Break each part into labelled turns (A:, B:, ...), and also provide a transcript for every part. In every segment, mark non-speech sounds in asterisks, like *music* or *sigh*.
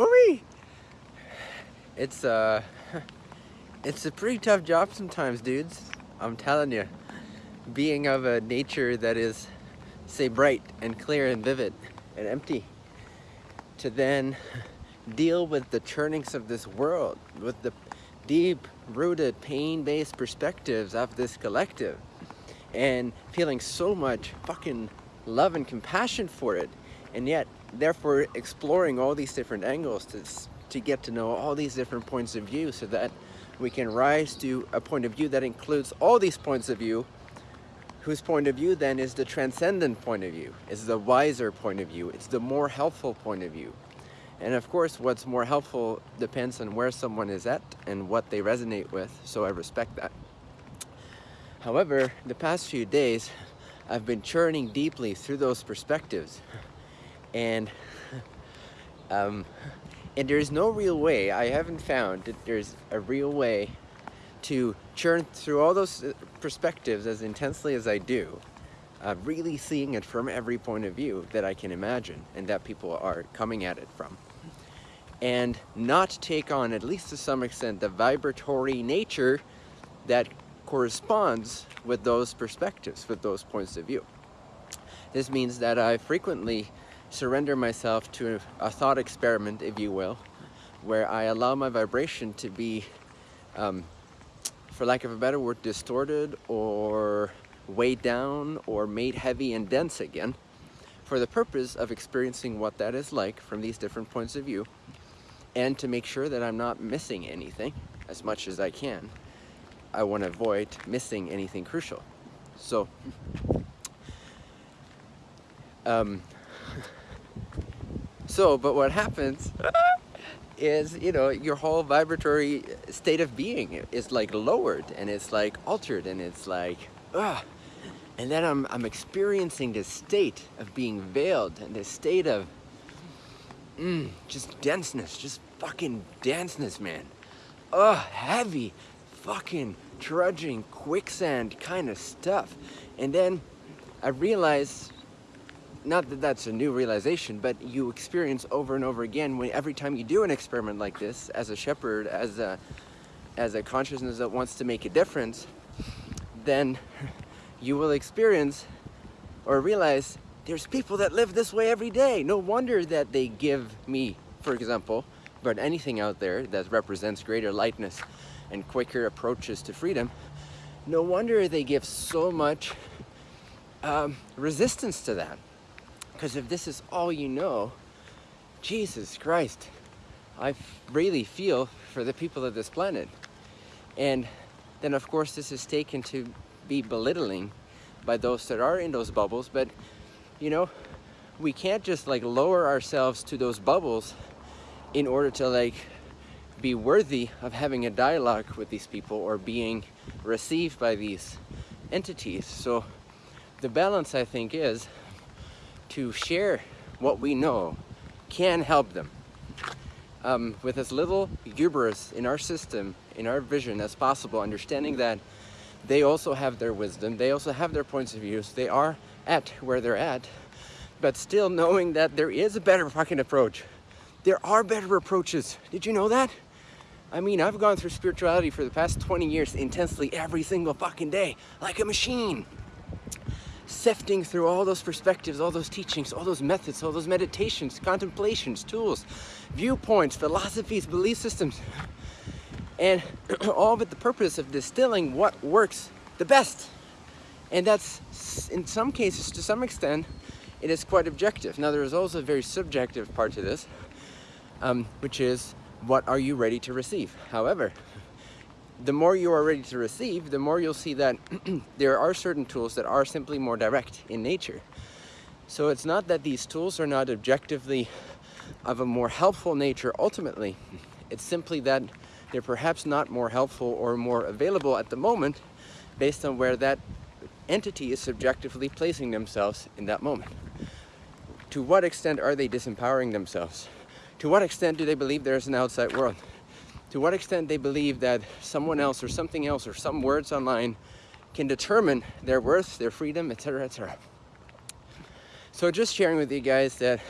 A: Woo-wee! It's, uh, *laughs* it's a pretty tough job sometimes, dudes. I'm telling you. Being of a nature that is, say, bright and clear and vivid and empty. To then *laughs* deal with the churnings of this world, with the deep-rooted, pain-based perspectives of this collective and feeling so much fucking love and compassion for it and yet therefore exploring all these different angles to, to get to know all these different points of view so that we can rise to a point of view that includes all these points of view whose point of view then is the transcendent point of view, is the wiser point of view, it's the more helpful point of view. And of course, what's more helpful depends on where someone is at and what they resonate with, so I respect that. However, the past few days, I've been churning deeply through those perspectives. And, *laughs* um, and there's no real way, I haven't found that there's a real way to churn through all those uh, perspectives as intensely as I do, uh, really seeing it from every point of view that I can imagine and that people are coming at it from. And not take on, at least to some extent, the vibratory nature that corresponds with those perspectives, with those points of view. This means that I frequently surrender myself to a thought experiment, if you will, where I allow my vibration to be, um, for lack of a better word, distorted or weighed down or made heavy and dense again for the purpose of experiencing what that is like from these different points of view and to make sure that I'm not missing anything as much as I can I want to avoid missing anything crucial. So, um, so, but what happens is, you know, your whole vibratory state of being is like lowered and it's like altered and it's like, ah. And then I'm, I'm experiencing this state of being veiled and this state of mm, just denseness, just fucking denseness, man. Ugh, heavy, fucking trudging quicksand kind of stuff. And then I realized, not that that's a new realization, but you experience over and over again when every time you do an experiment like this as a shepherd, as a, as a consciousness that wants to make a difference, then *laughs* you will experience or realize there's people that live this way every day. No wonder that they give me, for example, but anything out there that represents greater lightness and quicker approaches to freedom, no wonder they give so much um, resistance to that. Because if this is all you know, Jesus Christ, I really feel for the people of this planet. And then of course this is taken to be belittling by those that are in those bubbles, but you know, we can't just like lower ourselves to those bubbles in order to like be worthy of having a dialogue with these people or being received by these entities. So the balance I think is to share what we know can help them um, with as little hubris in our system, in our vision as possible, understanding that they also have their wisdom, they also have their points of views, they are at where they're at, but still knowing that there is a better fucking approach. There are better approaches. Did you know that? I mean, I've gone through spirituality for the past 20 years intensely every single fucking day, like a machine. Sifting through all those perspectives, all those teachings, all those methods, all those meditations, contemplations, tools, viewpoints, philosophies, belief systems. And *clears throat* all with the purpose of distilling what works the best. And that's, in some cases, to some extent, it is quite objective. Now, there is also a very subjective part to this, um, which is what are you ready to receive? However, the more you are ready to receive, the more you'll see that *clears throat* there are certain tools that are simply more direct in nature. So it's not that these tools are not objectively of a more helpful nature ultimately. It's simply that they're perhaps not more helpful or more available at the moment based on where that entity is subjectively placing themselves in that moment. To what extent are they disempowering themselves? To what extent do they believe there's an outside world? To what extent they believe that someone else or something else or some words online can determine their worth, their freedom, etc., etc. So just sharing with you guys that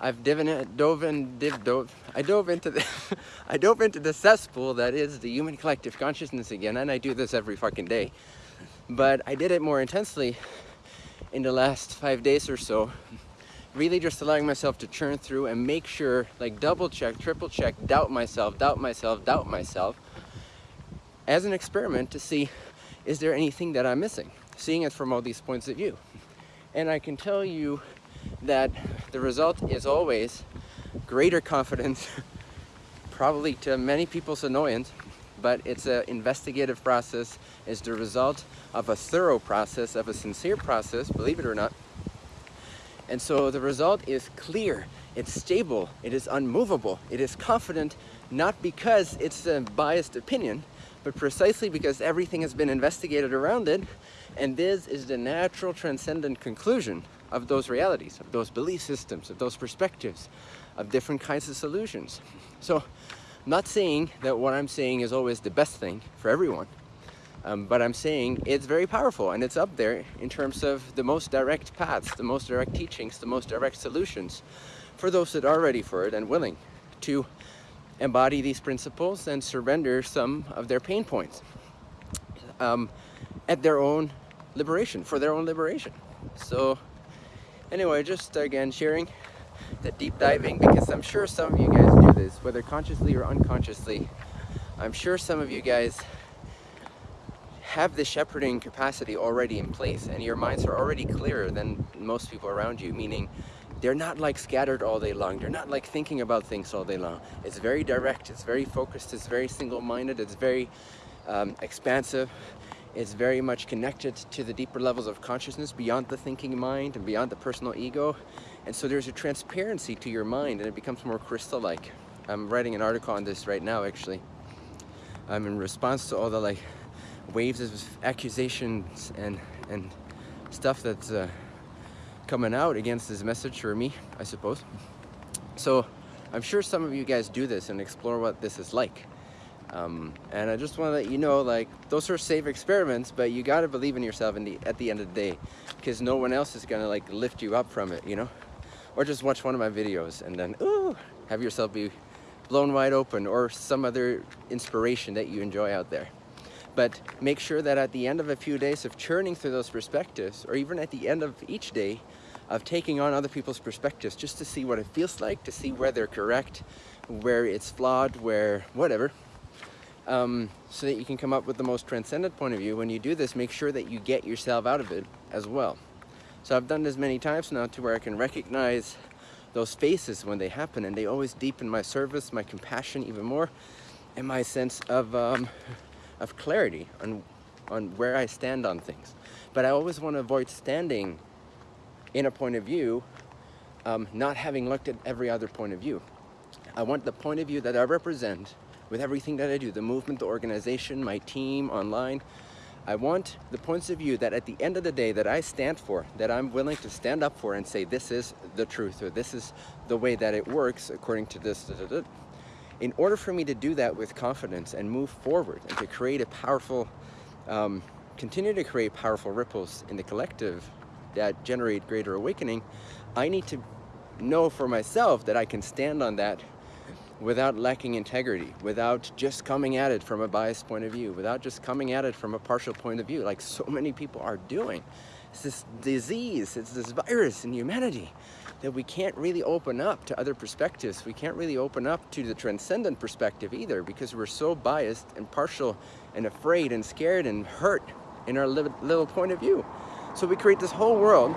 A: I've diven, dove dove, I dove into the, *laughs* I dove into the cesspool that is the human collective consciousness again, and I do this every fucking day. But I did it more intensely in the last five days or so. Really just allowing myself to churn through and make sure, like double check, triple check, doubt myself, doubt myself, doubt myself, as an experiment to see, is there anything that I'm missing? Seeing it from all these points of view. And I can tell you that the result is always greater confidence, *laughs* probably to many people's annoyance, but it's an investigative process, it's the result of a thorough process, of a sincere process, believe it or not. And so the result is clear, it's stable, it is unmovable, it is confident, not because it's a biased opinion, but precisely because everything has been investigated around it, and this is the natural transcendent conclusion of those realities, of those belief systems, of those perspectives, of different kinds of solutions. So not saying that what I'm saying is always the best thing for everyone, um, but I'm saying it's very powerful and it's up there in terms of the most direct paths, the most direct teachings, the most direct solutions for those that are ready for it and willing to embody these principles and surrender some of their pain points um, at their own liberation, for their own liberation. So anyway, just again sharing that deep diving because I'm sure some of you guys do this, whether consciously or unconsciously. I'm sure some of you guys have the shepherding capacity already in place and your minds are already clearer than most people around you, meaning they're not like scattered all day long. They're not like thinking about things all day long. It's very direct, it's very focused, it's very single-minded, it's very um, expansive, It's very much connected to the deeper levels of consciousness beyond the thinking mind and beyond the personal ego. And so there's a transparency to your mind and it becomes more crystal-like. I'm writing an article on this right now, actually. I'm in response to all the like waves of accusations and, and stuff that's uh, coming out against this message for me, I suppose. So I'm sure some of you guys do this and explore what this is like. Um, and I just want to let you know, like, those are safe experiments, but you got to believe in yourself in the, at the end of the day, because no one else is going to, like, lift you up from it, you know? Or just watch one of my videos and then, ooh, have yourself be blown wide open or some other inspiration that you enjoy out there. But make sure that at the end of a few days of churning through those perspectives, or even at the end of each day, of taking on other people's perspectives just to see what it feels like, to see where they're correct, where it's flawed, where whatever, um, so that you can come up with the most transcendent point of view. When you do this, make sure that you get yourself out of it as well. So I've done this many times now to where I can recognize those faces when they happen and they always deepen my service, my compassion even more, and my sense of, um, of clarity on, on where I stand on things. But I always want to avoid standing in a point of view, um, not having looked at every other point of view. I want the point of view that I represent with everything that I do, the movement, the organization, my team, online. I want the points of view that at the end of the day that I stand for, that I'm willing to stand up for and say this is the truth or this is the way that it works according to this. Da, da, da. In order for me to do that with confidence and move forward and to create a powerful, um, continue to create powerful ripples in the collective that generate greater awakening, I need to know for myself that I can stand on that without lacking integrity, without just coming at it from a biased point of view, without just coming at it from a partial point of view, like so many people are doing. It's this disease, it's this virus in humanity that we can't really open up to other perspectives. We can't really open up to the transcendent perspective either because we're so biased and partial and afraid and scared and hurt in our little point of view. So we create this whole world,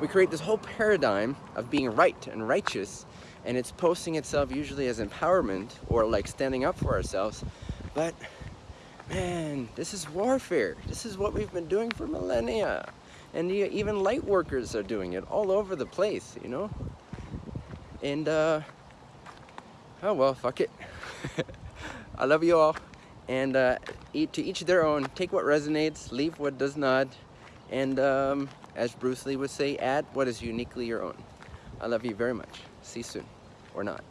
A: we create this whole paradigm of being right and righteous and it's posting itself usually as empowerment or like standing up for ourselves but man this is warfare this is what we've been doing for millennia and even light workers are doing it all over the place you know? And uh oh well fuck it. *laughs* I love you all. And uh, to each their own. Take what resonates leave what does not. And um, as Bruce Lee would say add what is uniquely your own. I love you very much. See you soon. Or not.